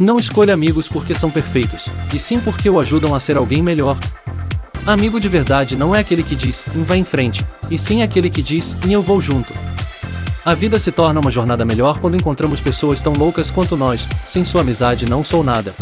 Não escolha amigos porque são perfeitos, e sim porque o ajudam a ser alguém melhor. Amigo de verdade não é aquele que diz, vai em frente, e sim aquele que diz, eu vou junto. A vida se torna uma jornada melhor quando encontramos pessoas tão loucas quanto nós, sem sua amizade não sou nada.